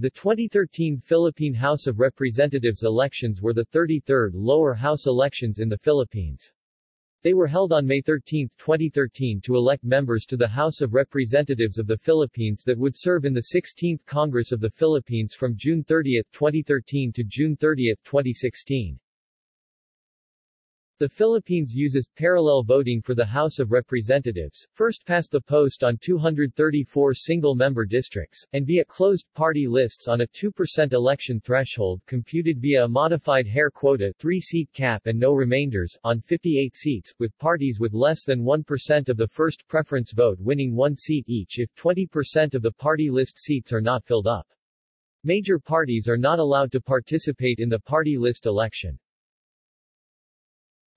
The 2013 Philippine House of Representatives elections were the 33rd lower house elections in the Philippines. They were held on May 13, 2013 to elect members to the House of Representatives of the Philippines that would serve in the 16th Congress of the Philippines from June 30, 2013 to June 30, 2016. The Philippines uses parallel voting for the House of Representatives, first past the post on 234 single-member districts, and via closed party lists on a 2% election threshold computed via a modified Hare quota 3-seat cap and no remainders, on 58 seats, with parties with less than 1% of the first preference vote winning one seat each if 20% of the party list seats are not filled up. Major parties are not allowed to participate in the party list election.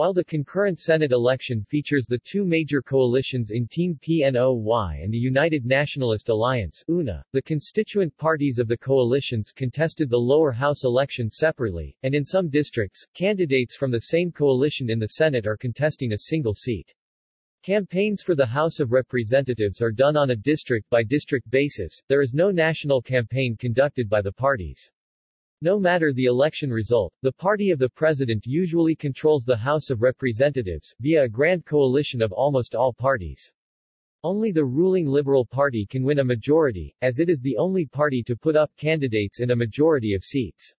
While the concurrent Senate election features the two major coalitions in Team PNOY and the United Nationalist Alliance UNA, the constituent parties of the coalitions contested the lower house election separately, and in some districts, candidates from the same coalition in the Senate are contesting a single seat. Campaigns for the House of Representatives are done on a district-by-district basis, there is no national campaign conducted by the parties. No matter the election result, the party of the president usually controls the House of Representatives, via a grand coalition of almost all parties. Only the ruling Liberal Party can win a majority, as it is the only party to put up candidates in a majority of seats.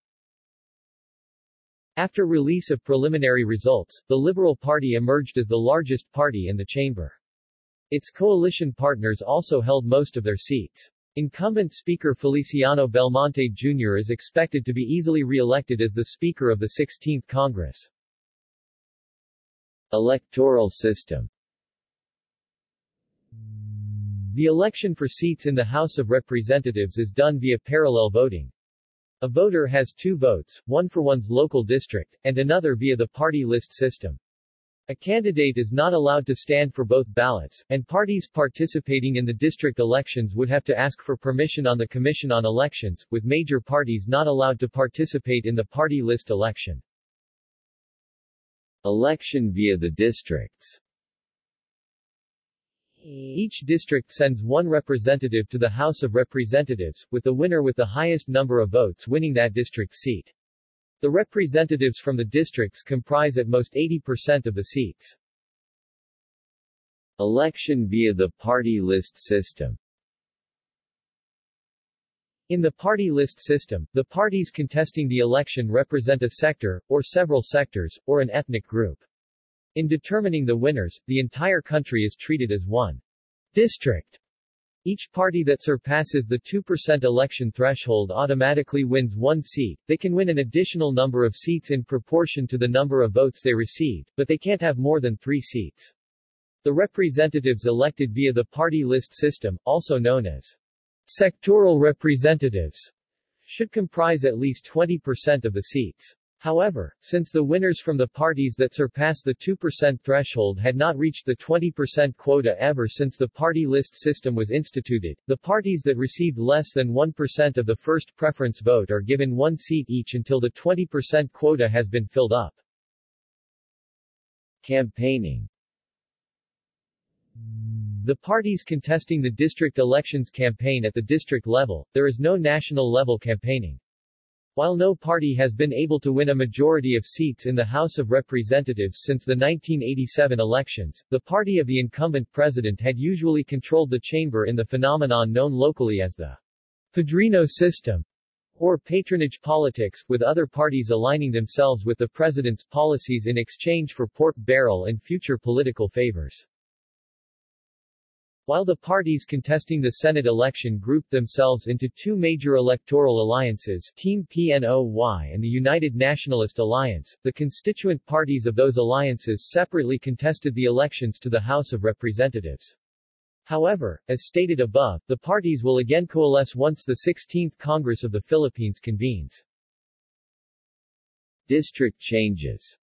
After release of preliminary results, the Liberal Party emerged as the largest party in the chamber. Its coalition partners also held most of their seats. Incumbent Speaker Feliciano Belmonte Jr. is expected to be easily re-elected as the Speaker of the 16th Congress. Electoral system The election for seats in the House of Representatives is done via parallel voting. A voter has two votes, one for one's local district, and another via the party list system. A candidate is not allowed to stand for both ballots, and parties participating in the district elections would have to ask for permission on the Commission on Elections, with major parties not allowed to participate in the party list election. Election via the districts each district sends one representative to the House of Representatives, with the winner with the highest number of votes winning that district's seat. The representatives from the districts comprise at most 80% of the seats. Election via the party list system in the party list system, the parties contesting the election represent a sector, or several sectors, or an ethnic group. In determining the winners, the entire country is treated as one district. Each party that surpasses the 2% election threshold automatically wins one seat. They can win an additional number of seats in proportion to the number of votes they received, but they can't have more than three seats. The representatives elected via the party list system, also known as sectoral representatives, should comprise at least 20% of the seats. However, since the winners from the parties that surpassed the 2% threshold had not reached the 20% quota ever since the party list system was instituted, the parties that received less than 1% of the first preference vote are given one seat each until the 20% quota has been filled up. Campaigning the parties contesting the district elections campaign at the district level, there is no national level campaigning. While no party has been able to win a majority of seats in the House of Representatives since the 1987 elections, the party of the incumbent president had usually controlled the chamber in the phenomenon known locally as the Padrino system, or patronage politics, with other parties aligning themselves with the president's policies in exchange for pork barrel and future political favors. While the parties contesting the Senate election grouped themselves into two major electoral alliances, Team PNOY and the United Nationalist Alliance, the constituent parties of those alliances separately contested the elections to the House of Representatives. However, as stated above, the parties will again coalesce once the 16th Congress of the Philippines convenes. District changes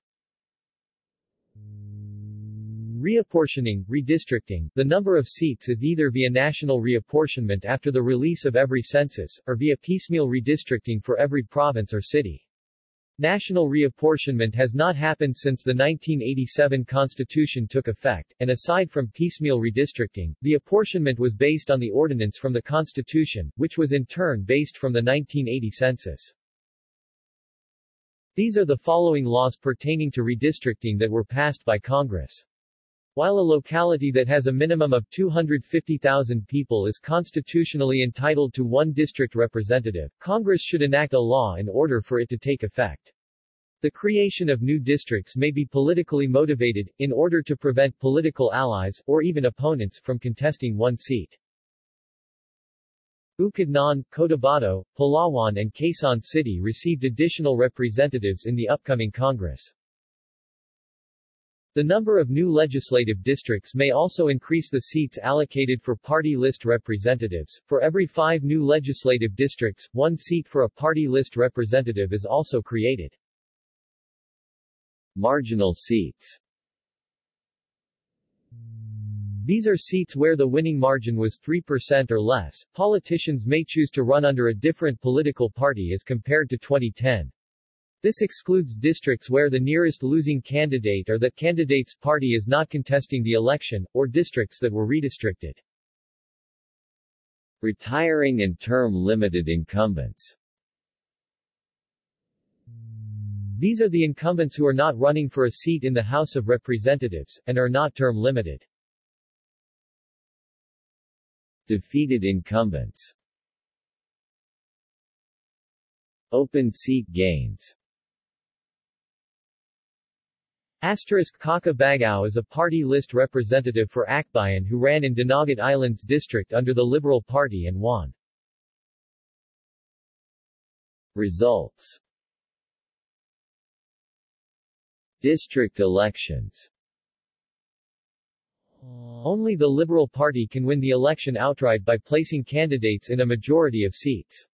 Reapportioning, redistricting, the number of seats is either via national reapportionment after the release of every census, or via piecemeal redistricting for every province or city. National reapportionment has not happened since the 1987 Constitution took effect, and aside from piecemeal redistricting, the apportionment was based on the ordinance from the Constitution, which was in turn based from the 1980 census. These are the following laws pertaining to redistricting that were passed by Congress. While a locality that has a minimum of 250,000 people is constitutionally entitled to one district representative, Congress should enact a law in order for it to take effect. The creation of new districts may be politically motivated, in order to prevent political allies, or even opponents, from contesting one seat. Bukidnon, Cotabato, Palawan and Quezon City received additional representatives in the upcoming Congress. The number of new legislative districts may also increase the seats allocated for party list representatives. For every five new legislative districts, one seat for a party list representative is also created. Marginal seats These are seats where the winning margin was 3% or less. Politicians may choose to run under a different political party as compared to 2010. This excludes districts where the nearest losing candidate or that candidate's party is not contesting the election, or districts that were redistricted. Retiring and term-limited incumbents These are the incumbents who are not running for a seat in the House of Representatives, and are not term-limited. Defeated incumbents Open seat gains Asterisk Kaka Bagao is a party list representative for Akbayan who ran in Dinagat Islands district under the Liberal Party and won. Results District elections Only the Liberal Party can win the election outright by placing candidates in a majority of seats.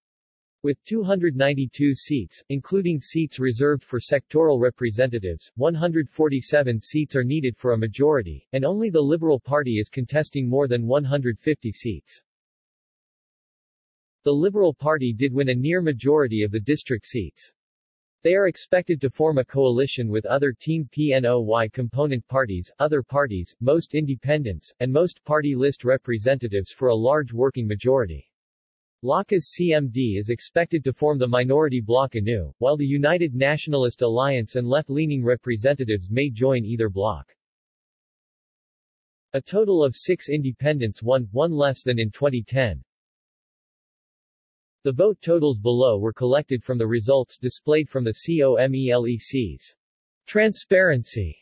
With 292 seats, including seats reserved for sectoral representatives, 147 seats are needed for a majority, and only the Liberal Party is contesting more than 150 seats. The Liberal Party did win a near majority of the district seats. They are expected to form a coalition with other Team PNOY component parties, other parties, most independents, and most party list representatives for a large working majority. Lakas CMD is expected to form the minority bloc anew, while the United Nationalist Alliance and left-leaning representatives may join either bloc. A total of six independents won, one less than in 2010. The vote totals below were collected from the results displayed from the COMELEC's Transparency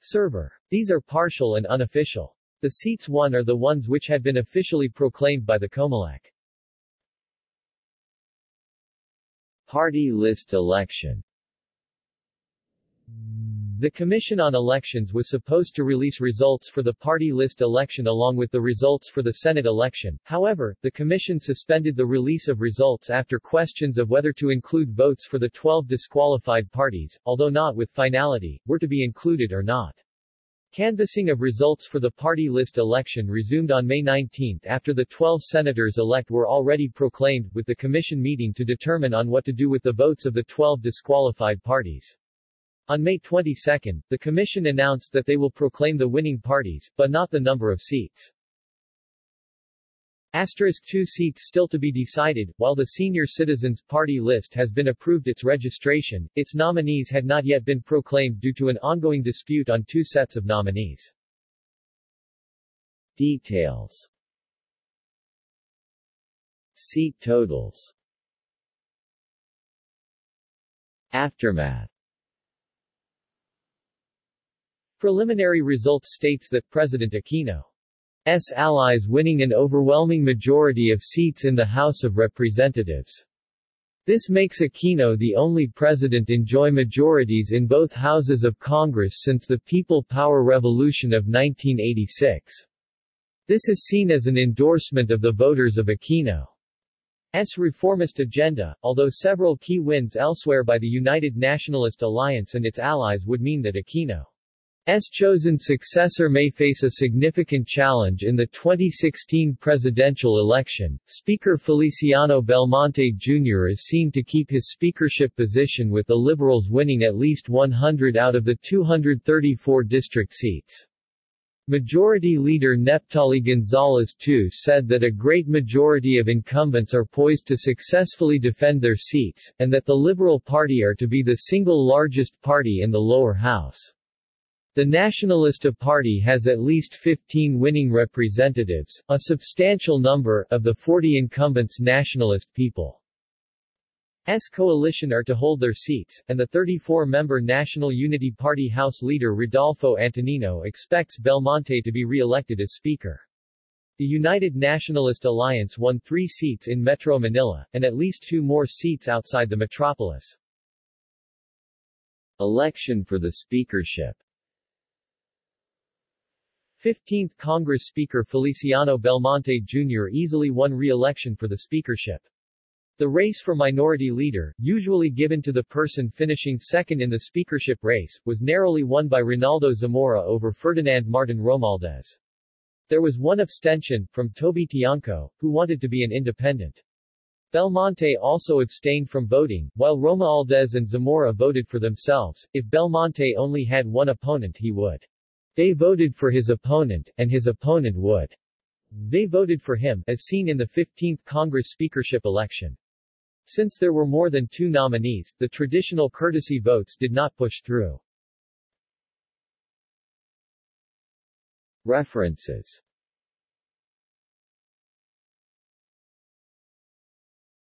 server. These are partial and unofficial. The seats won are the ones which had been officially proclaimed by the Comelec. Party list election the Commission on Elections was supposed to release results for the party list election along with the results for the Senate election, however, the Commission suspended the release of results after questions of whether to include votes for the 12 disqualified parties, although not with finality, were to be included or not. Canvassing of results for the party list election resumed on May 19 after the 12 senators-elect were already proclaimed, with the commission meeting to determine on what to do with the votes of the 12 disqualified parties. On May 22, the commission announced that they will proclaim the winning parties, but not the number of seats. Asterisk two seats still to be decided, while the Senior Citizens Party list has been approved its registration, its nominees had not yet been proclaimed due to an ongoing dispute on two sets of nominees. Details. Seat totals. Aftermath. Preliminary results states that President Aquino allies winning an overwhelming majority of seats in the House of Representatives. This makes Aquino the only president enjoy majorities in both houses of Congress since the People Power Revolution of 1986. This is seen as an endorsement of the voters of Aquino's reformist agenda, although several key wins elsewhere by the United Nationalist Alliance and its allies would mean that Aquino S. chosen successor may face a significant challenge in the 2016 presidential election. Speaker Feliciano Belmonte Jr. is seen to keep his speakership position with the Liberals winning at least 100 out of the 234 district seats. Majority Leader Neptali Gonzalez too said that a great majority of incumbents are poised to successfully defend their seats, and that the Liberal Party are to be the single largest party in the lower house. The Nationalista Party has at least 15 winning representatives, a substantial number, of the 40 incumbents nationalist people. S coalition are to hold their seats, and the 34-member National Unity Party House leader Rodolfo Antonino expects Belmonte to be re-elected as Speaker. The United Nationalist Alliance won three seats in Metro Manila, and at least two more seats outside the metropolis. Election for the speakership 15th Congress Speaker Feliciano Belmonte Jr. easily won re-election for the speakership. The race for minority leader, usually given to the person finishing second in the speakership race, was narrowly won by Ronaldo Zamora over Ferdinand Martin Romualdez. There was one abstention, from Toby Tiangco, who wanted to be an independent. Belmonte also abstained from voting, while Romualdez and Zamora voted for themselves. If Belmonte only had one opponent he would they voted for his opponent, and his opponent would. They voted for him, as seen in the 15th Congress speakership election. Since there were more than two nominees, the traditional courtesy votes did not push through. References